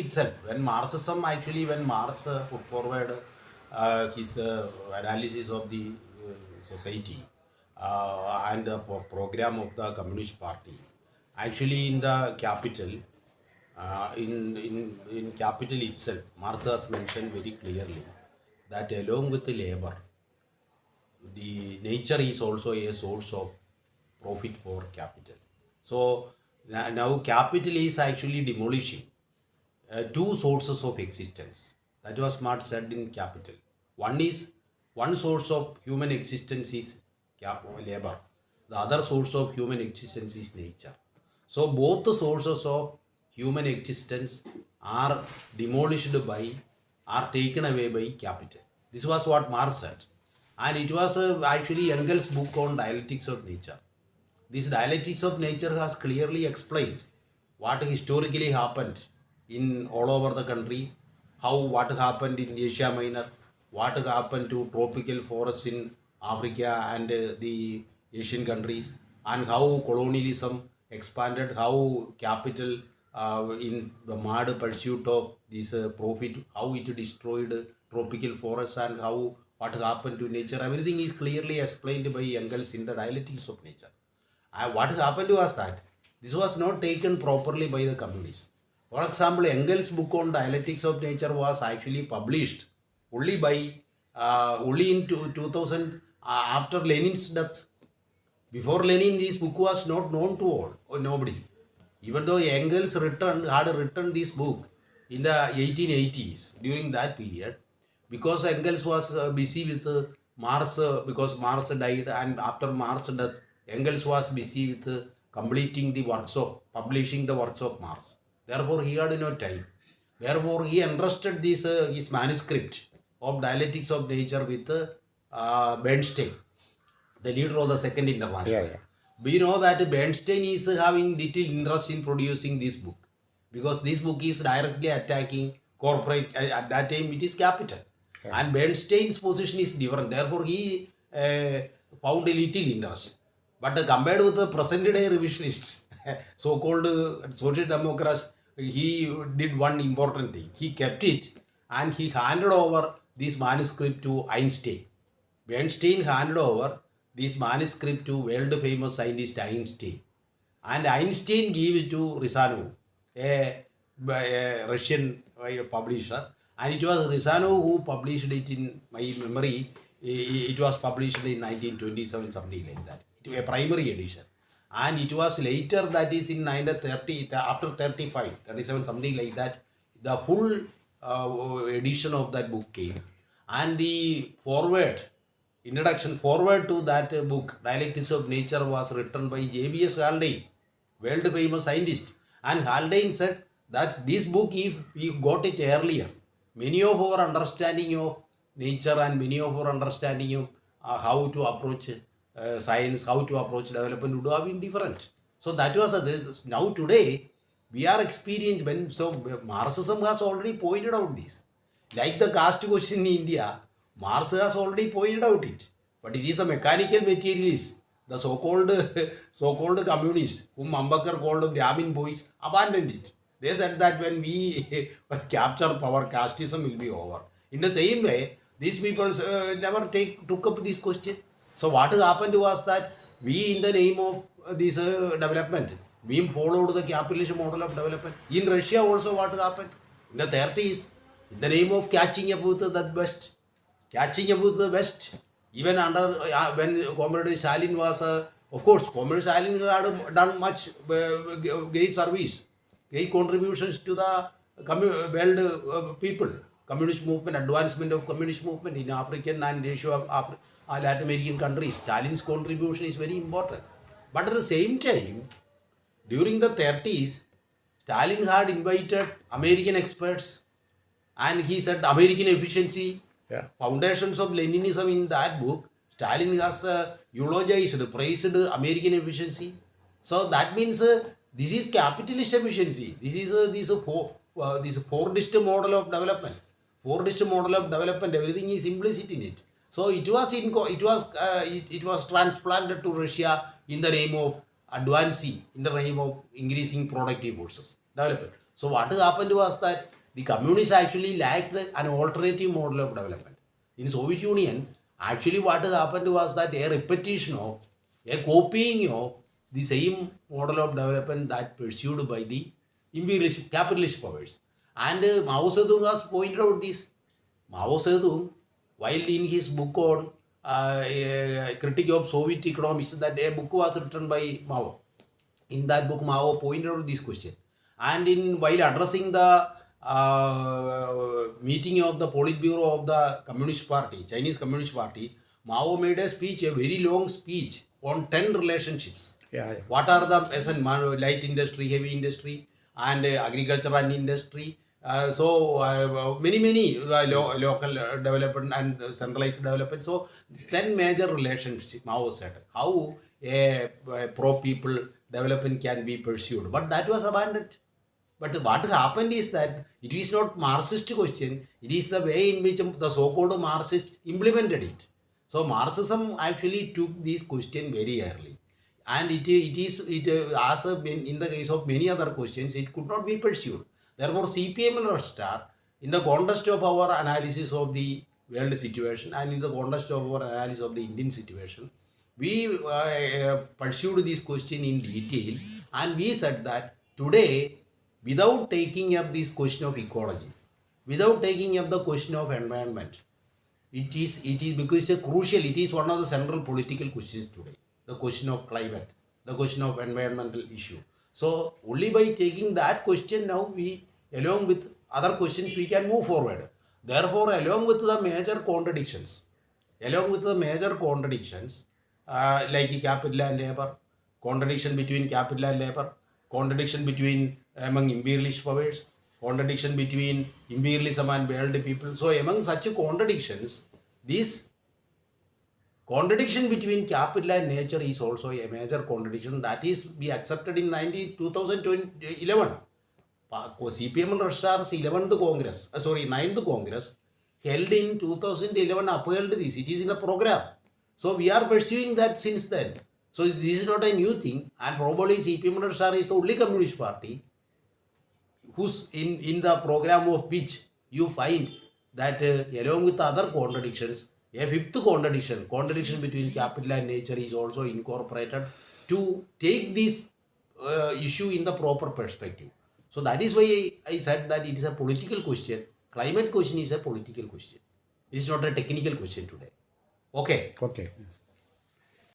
itself. When Marxism actually, when Marx uh, put forward uh, his uh, analysis of the uh, society uh, and the program of the Communist Party, actually in the capital, in, in, in capital itself, Marx has mentioned very clearly that along with the labor, the nature is also a source of profit for capital. So now capital is actually demolishing uh, two sources of existence. That was Marx said in Capital. One is one source of human existence is labor. The other source of human existence is nature. So both the sources of human existence are demolished by, are taken away by capital. This was what Marx said. And it was uh, actually Engels' book on dialectics of nature. This dialectics of nature has clearly explained what historically happened in all over the country, how what happened in Asia Minor, what happened to tropical forests in Africa and uh, the Asian countries, and how colonialism expanded, how capital uh, in the mad pursuit of this uh, profit, how it destroyed tropical forests, and how what happened to nature. Everything is clearly explained by Engels in the dialectics of nature. And what happened was that this was not taken properly by the communists. For example, Engels' book on dialectics of nature was actually published only by uh, only in two, 2000 uh, after Lenin's death. Before Lenin, this book was not known to all or nobody. Even though Engels had written this book in the 1880s during that period, because Engels was uh, busy with uh, Marx uh, because Marx died and after Marx death, Engels was busy with uh, completing the works of publishing the works of Marx. Therefore, he had no time. Therefore, he entrusted this uh, his manuscript of dialectics of nature with uh, Bernstein, the leader of the Second International. Yeah, yeah. We know that Bernstein is having little interest in producing this book because this book is directly attacking corporate. uh, At that time, it is capital, and Bernstein's position is different. Therefore, he uh, found a little interest. But compared with the present day revisionists, so-called uh, social democrats, he did one important thing. He kept it and he handed over this manuscript to Einstein. Einstein handed over this manuscript to world famous scientist Einstein. And Einstein gave it to Ryazanov, a, a Russian publisher. And it was Ryazanov who published it in my memory. It was published in 1927, something like that. It was a primary edition. And it was later, that is in 1930, after 35, 37, something like that, the full uh, edition of that book came. And the forward, introduction forward to that book, Dialectics of Nature, was written by J.B.S. Haldane, world famous scientist. And Haldane said that this book, if we got it earlier, many of our understanding of nature and many of our understanding of uh, how to approach uh, science, how to approach development would have been different. So that was a, this, now today we are experienced when so Marxism has already pointed out this. Like the caste question in India, Marx has already pointed out it. But it is a mechanical materialist. The so-called so-called communists, whom Ambedkar called Brahmin boys, abandoned it. They said that when we capture power, casteism will be over. In the same way, these people uh, never take took up this question. So what has happened was that we, in the name of uh, this uh, development, we followed the capitalist model of development. In Russia also, what happened? In the 30s, in the name of catching up with the West, catching up with the West, even under uh, when Comrade Stalin was, uh, of course, Comrade Stalin had done much uh, great service, great contributions to the world uh, people, communist movement, advancement of communist movement in African and Asia, Afri- uh, Latin American countries. Stalin's contribution is very important. But at the same time, during the 30s, Stalin had invited American experts and he said American efficiency, Yeah. foundations of Leninism in that book, Stalin has uh, eulogized, praised American efficiency. So that means uh, this is capitalist efficiency. This is uh, this uh, four, uh, this Fordist model of development. Fordist model of development. Everything is implicit in it. So it was in it was uh, it, it was transplanted to Russia in the name of advancing, in the name of increasing productive forces development. So what happened was that the communists actually lacked an alternative model of development. In Soviet Union, actually what happened was that a repetition of, a copying of the same model of development that pursued by the imperialist capitalist powers. And uh, Mao Zedong has pointed out this. Mao Zedong, while in his book on uh, a critique of Soviet economics, that a book was written by Mao. In that book, Mao pointed out this question. And in while addressing the uh, meeting of the Politburo of the Communist Party, Chinese Communist Party, Mao made a speech, a very long speech on 10 relationships. Yeah, yeah. What are the as in light industry, heavy industry, and uh, agriculture and industry? Uh, so uh, many many uh, lo- local uh, development and uh, centralized development. So ten major relationships. Mao said how a, a pro people development can be pursued, but that was abandoned. But what happened is that it is not Marxist question. It is the way in which the so-called Marxist implemented it. So Marxism actually took this question very early, and it, it is it uh, as a, in, in the case of many other questions, it could not be pursued. Therefore, CPM and Red Star, in the context of our analysis of the world situation and in the context of our analysis of the Indian situation, we uh, uh, pursued this question in detail, and we said that today, without taking up this question of ecology, without taking up the question of environment, it is it is because it's crucial it is one of the central political questions today. The question of climate the question of environmental issue so only by taking that question now we along with other questions we can move forward. Therefore along with the major contradictions along with the major contradictions uh, like capital and labor contradiction between capital and labor contradiction between among imperialist powers contradiction between imperialism and world people. So among such contradictions this contradiction between capital and nature is also a major contradiction that is be accepted in 90, 2011 Pa- CPM Russia's 11th Congress, uh, sorry, 9th Congress held in 2011 upheld this. It is in the program. So we are pursuing that since then. So this is not a new thing, and probably CPM Russia is the only communist party whose in, in the program of which you find that uh, along with other contradictions, a fifth contradiction, contradiction between capital and nature is also incorporated to take this uh, issue in the proper perspective. So that is why I said that it is a political question. Climate question is a political question. It is not a technical question today. Okay. Okay.